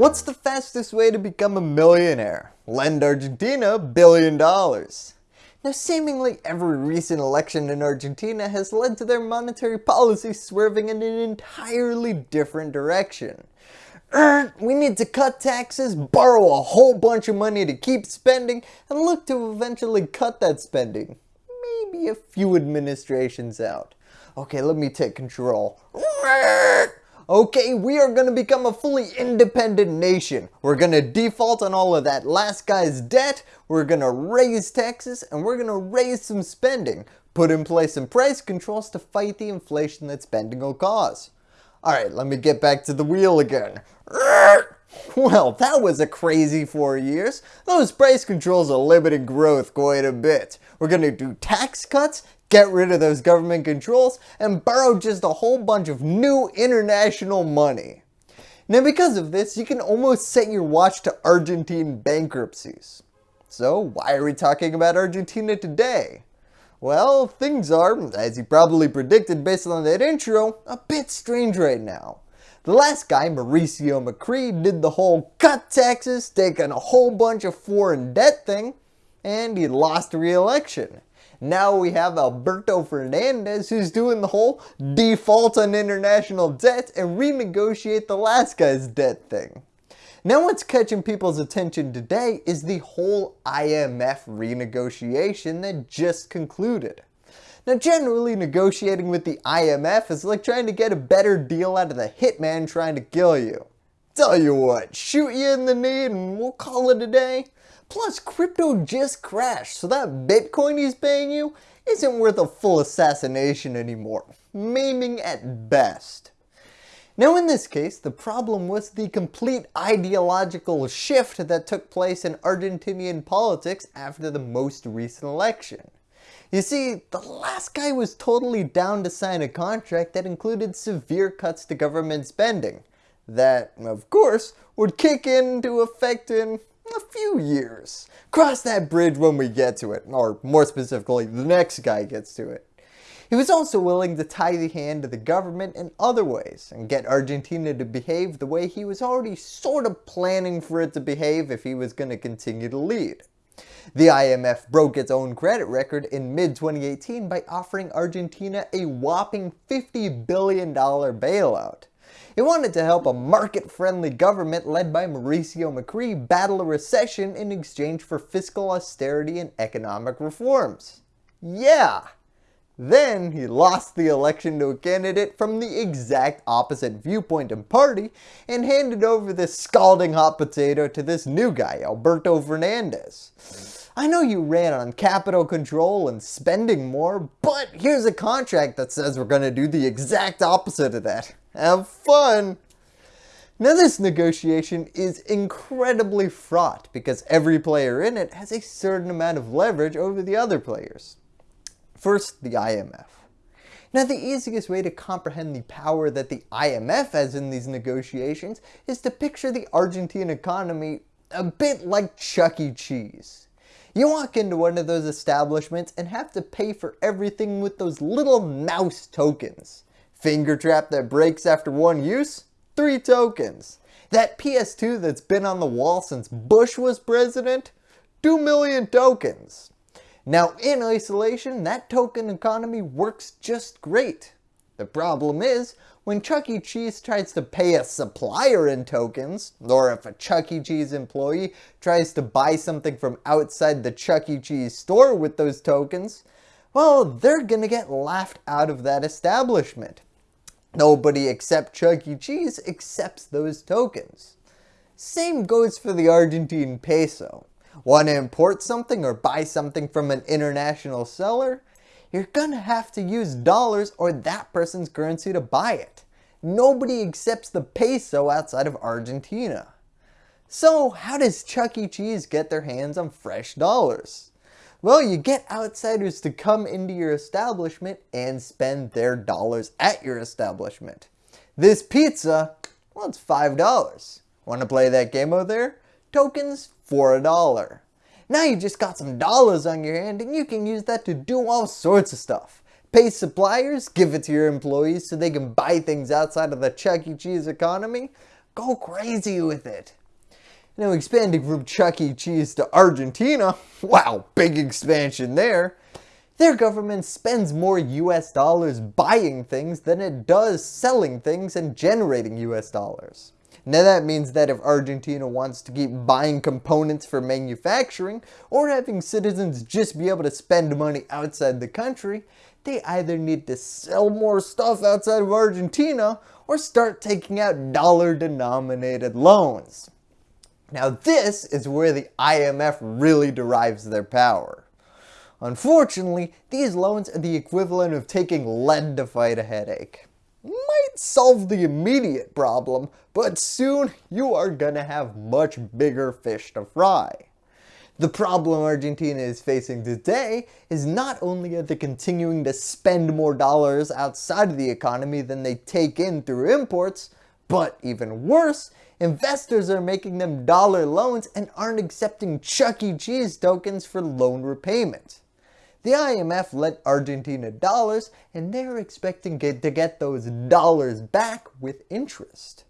What's the fastest way to become a millionaire? Lend Argentina a billion dollars. Now seemingly every recent election in Argentina has led to their monetary policy swerving in an entirely different direction. Er, we need to cut taxes, borrow a whole bunch of money to keep spending, and look to eventually cut that spending. Maybe a few administrations out. Okay, let me take control. Okay, we are going to become a fully independent nation. We're going to default on all of that last guy's debt, we're going to raise taxes, and we're going to raise some spending. Put in place some price controls to fight the inflation that spending will cause. Alright, let me get back to the wheel again. Well, that was a crazy four years. Those price controls are limiting growth quite a bit. We're going to do tax cuts, get rid of those government controls, and borrow just a whole bunch of new international money. Now because of this, you can almost set your watch to Argentine bankruptcies. So why are we talking about Argentina today? Well, things are, as you probably predicted based on that intro, a bit strange right now. The last guy, Mauricio Macri, did the whole cut taxes, take on a whole bunch of foreign debt thing, and he lost re-election. Now we have Alberto Fernandez who's doing the whole default on international debt and renegotiate the last guy's debt thing. Now what's catching people's attention today is the whole IMF renegotiation that just concluded. Now generally negotiating with the IMF is like trying to get a better deal out of the hitman trying to kill you. Tell you what, shoot you in the knee and we'll call it a day. Plus, crypto just crashed, so that Bitcoin he's paying you isn't worth a full assassination anymore, maiming at best. Now in this case, the problem was the complete ideological shift that took place in Argentinian politics after the most recent election. You see, the last guy was totally down to sign a contract that included severe cuts to government spending, that, of course, would kick into effect in a few years. Cross that bridge when we get to it, or more specifically, the next guy gets to it. He was also willing to tie the hand of the government in other ways and get Argentina to behave the way he was already sort of planning for it to behave if he was going to continue to lead. The IMF broke its own credit record in mid-2018 by offering Argentina a whopping $50 billion bailout. It wanted to help a market-friendly government led by Mauricio Macri battle a recession in exchange for fiscal austerity and economic reforms. Yeah! Then he lost the election to a candidate from the exact opposite viewpoint and party and handed over this scalding hot potato to this new guy, Alberto Fernandez. I know you ran on capital control and spending more, but here's a contract that says we're going to do the exact opposite of that. Have fun! Now this negotiation is incredibly fraught because every player in it has a certain amount of leverage over the other players. First, the IMF. Now the easiest way to comprehend the power that the IMF has in these negotiations is to picture the Argentine economy a bit like Chuck E. Cheese. You walk into one of those establishments and have to pay for everything with those little mouse tokens. Finger trap that breaks after one use? 3 tokens. That PS2 that's been on the wall since Bush was president? 2 million tokens. Now in isolation, that token economy works just great. The problem is, when Chuck E. Cheese tries to pay a supplier in tokens, or if a Chuck E. Cheese employee tries to buy something from outside the Chuck E. Cheese store with those tokens, well, they're gonna get laughed out of that establishment. Nobody except Chuck E. Cheese accepts those tokens. Same goes for the Argentine peso. Want to import something or buy something from an international seller? You're gonna have to use dollars or that person's currency to buy it. Nobody accepts the peso outside of Argentina. So how does Chuck E. Cheese get their hands on fresh dollars? Well, you get outsiders to come into your establishment and spend their dollars at your establishment. This pizza, well, it's $5. Want to play that game over there? Tokens for a dollar. Now you just got some dollars on your hand and you can use that to do all sorts of stuff. Pay suppliers, give it to your employees so they can buy things outside of the Chuck E. Cheese economy, go crazy with it. Now expanding from Chuck E. Cheese to Argentina, wow, big expansion there. Their government spends more US dollars buying things than it does selling things and generating US dollars. Now that means that if Argentina wants to keep buying components for manufacturing or having citizens just be able to spend money outside the country, they either need to sell more stuff outside of Argentina or start taking out dollar denominated loans. Now this is where the IMF really derives their power. Unfortunately, these loans are the equivalent of taking lead to fight a headache. Might solve the immediate problem, but soon you are gonna have much bigger fish to fry. The problem Argentina is facing today is not only are they continuing to spend more dollars outside of the economy than they take in through imports, but even worse, investors are making them dollar loans and aren't accepting Chuck E. Cheese tokens for loan repayment. The IMF lent Argentina dollars and they're expecting to get those dollars back with interest.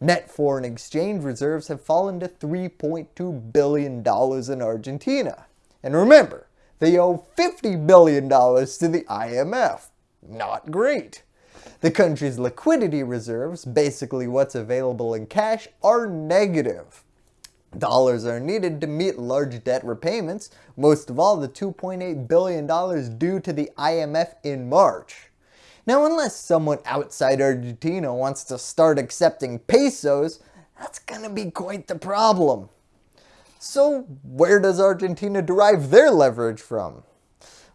Net foreign exchange reserves have fallen to $3.2 billion in Argentina. And remember, they owe $50 billion to the IMF. Not great. The country's liquidity reserves, basically what's available in cash, are negative. Dollars are needed to meet large debt repayments, most of all the $2.8 billion due to the IMF in March. Now unless someone outside Argentina wants to start accepting pesos, that's gonna be quite the problem. So where does Argentina derive their leverage from?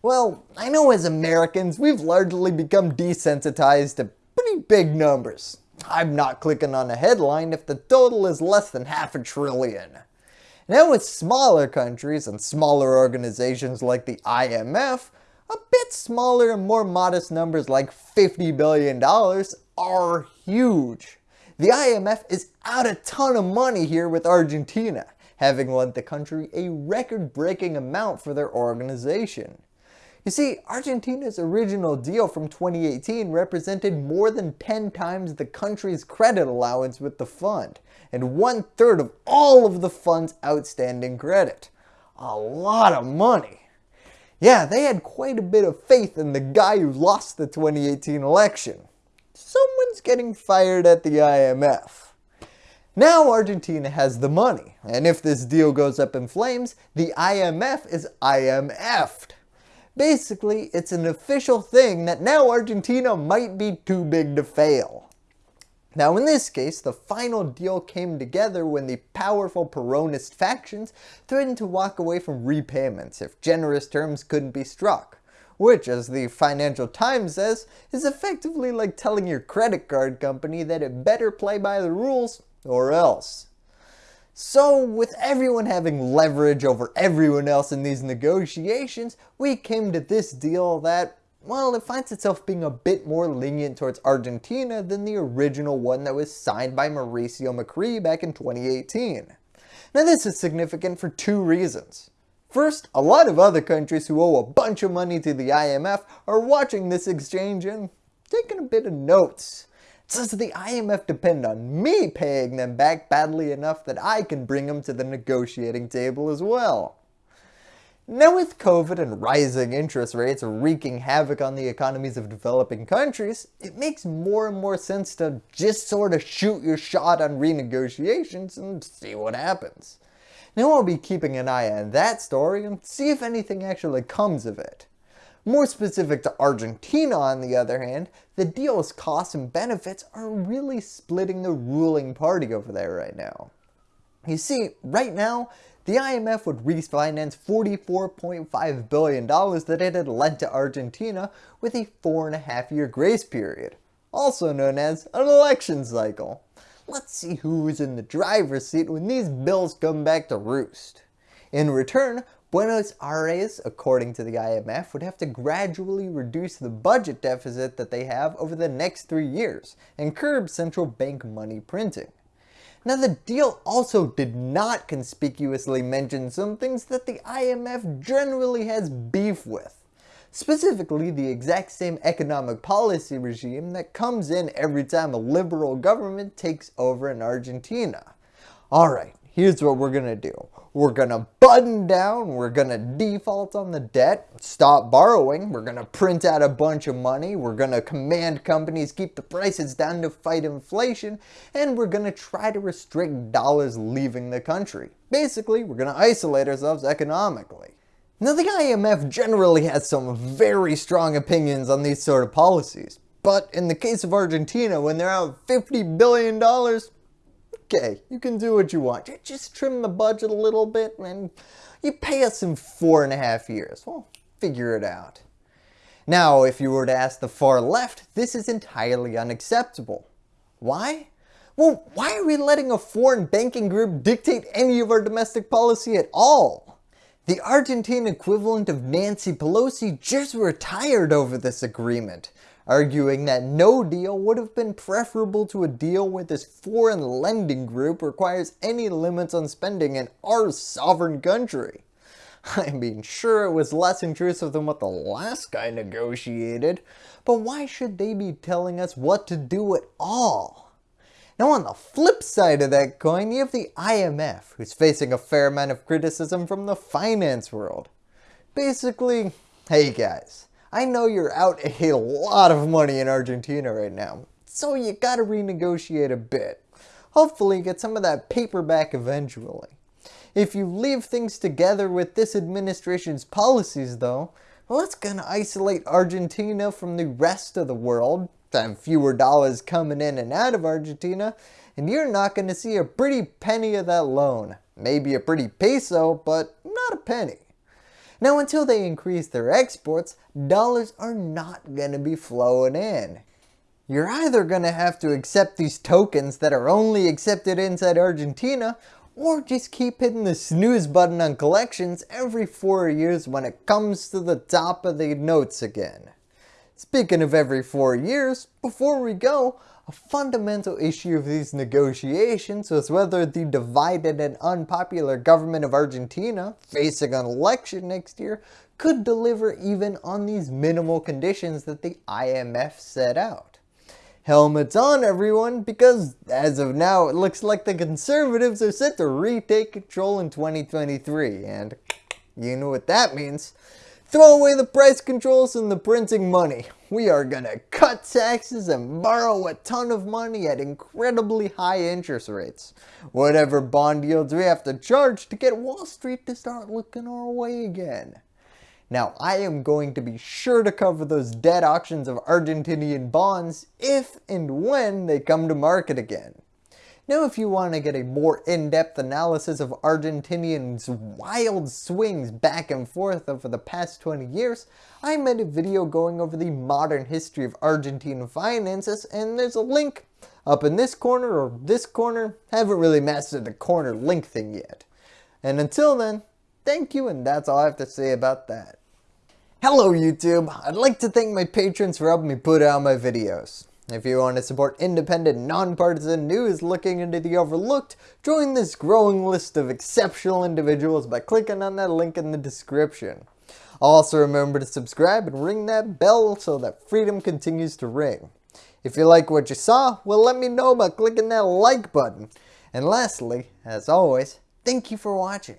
Well, I know as Americans we've largely become desensitized to pretty big numbers. I'm not clicking on a headline if the total is less than half a trillion. Now with smaller countries and smaller organizations like the IMF, a bit smaller and more modest numbers like $50 billion are huge. The IMF is out a ton of money here with Argentina, having lent the country a record-breaking amount for their organization. You see, Argentina's original deal from 2018 represented more than 10 times the country's credit allowance with the fund, and one third of all of the fund's outstanding credit. A lot of money. Yeah, they had quite a bit of faith in the guy who lost the 2018 election. Someone's getting fired at the IMF. Now Argentina has the money, and if this deal goes up in flames, the IMF is IMF'd. Basically, it's an official thing that now Argentina might be too big to fail. Now in this case, the final deal came together when the powerful Peronist factions threatened to walk away from repayments if generous terms couldn't be struck. Which, as the Financial Times says, is effectively like telling your credit card company that it better play by the rules or else. So with everyone having leverage over everyone else in these negotiations, we came to this deal that, well, it finds itself being a bit more lenient towards Argentina than the original one that was signed by Mauricio Macri back in 2018. Now this is significant for two reasons. First, a lot of other countries who owe a bunch of money to the IMF are watching this exchange and taking a bit of notes. Does the IMF depend on me paying them back badly enough that I can bring them to the negotiating table as well? Now with COVID and rising interest rates wreaking havoc on the economies of developing countries, it makes more and more sense to just sort of shoot your shot on renegotiations and see what happens. Now I'll be keeping an eye on that story and see if anything actually comes of it. More specific to Argentina on the other hand, the deal's costs and benefits are really splitting the ruling party over there right now. You see, right now, the IMF would refinance $44.5 billion that it had lent to Argentina with a four and a half year grace period, also known as an election cycle. Let's see who's in the driver's seat when these bills come back to roost. In return, Buenos Aires, according to the IMF, would have to gradually reduce the budget deficit that they have over the next three years and curb central bank money printing. Now the deal also did not conspicuously mention some things that the IMF generally has beef with. Specifically, the exact same economic policy regime that comes in every time a liberal government takes over in Argentina. Alright, here's what we're going to do. We're going to button down, we're going to default on the debt, stop borrowing, we're going to print out a bunch of money, we're going to command companies keep the prices down to fight inflation, and we're going to try to restrict dollars leaving the country. Basically, we're going to isolate ourselves economically. Now the IMF generally has some very strong opinions on these sort of policies, but in the case of Argentina, when they're out $50 billion, okay, you can do what you want. Just trim the budget a little bit and you pay us in four and a half years. Well, figure it out. Now, if you were to ask the far left, this is entirely unacceptable. Why? Well, why are we letting a foreign banking group dictate any of our domestic policy at all? The Argentine equivalent of Nancy Pelosi just retired over this agreement, arguing that no deal would have been preferable to a deal where this foreign lending group requires any limits on spending in our sovereign country. I mean, sure it was less intrusive than what the last guy negotiated, but why should they be telling us what to do at all? Now on the flip side of that coin, you have the IMF, who's facing a fair amount of criticism from the finance world. Basically, hey guys, I know you're out a lot of money in Argentina right now, so you gotta renegotiate a bit. Hopefully get some of that paper back eventually. If you leave things together with this administration's policies though, well that's gonna isolate Argentina from the rest of the world, have fewer dollars coming in and out of Argentina, and you're not gonna see a pretty penny of that loan. Maybe a pretty peso, but not a penny. Now until they increase their exports, dollars are not going to be flowing in. You're either going to have to accept these tokens that are only accepted inside Argentina, or just keep hitting the snooze button on collections every 4 years when it comes to the top of the notes again. Speaking of every 4 years, before we go, a fundamental issue of these negotiations was whether the divided and unpopular government of Argentina, facing an election next year, could deliver even on these minimal conditions that the IMF set out. Helmets on everyone, because as of now it looks like the conservatives are set to retake control in 2023 and you know what that means. Throw away the price controls and the printing money. We are gonna cut taxes and borrow a ton of money at incredibly high interest rates. Whatever bond yields we have to charge to get Wall Street to start looking our way again. Now I am going to be sure to cover those debt auctions of Argentinian bonds if and when they come to market again. Now if you want to get a more in-depth analysis of Argentinians' wild swings back and forth over the past 20 years, I made a video going over the modern history of Argentine finances and there's a link up in this corner or this corner. I haven't really mastered the corner link thing yet. And until then, thank you and that's all I have to say about that. Hello YouTube! I'd like to thank my patrons for helping me put out my videos. If you want to support independent, nonpartisan news looking into the overlooked, join this growing list of exceptional individuals by clicking on that link in the description. Also remember to subscribe and ring that bell so that freedom continues to ring. If you like what you saw, well let me know by clicking that like button. And lastly, as always, thank you for watching.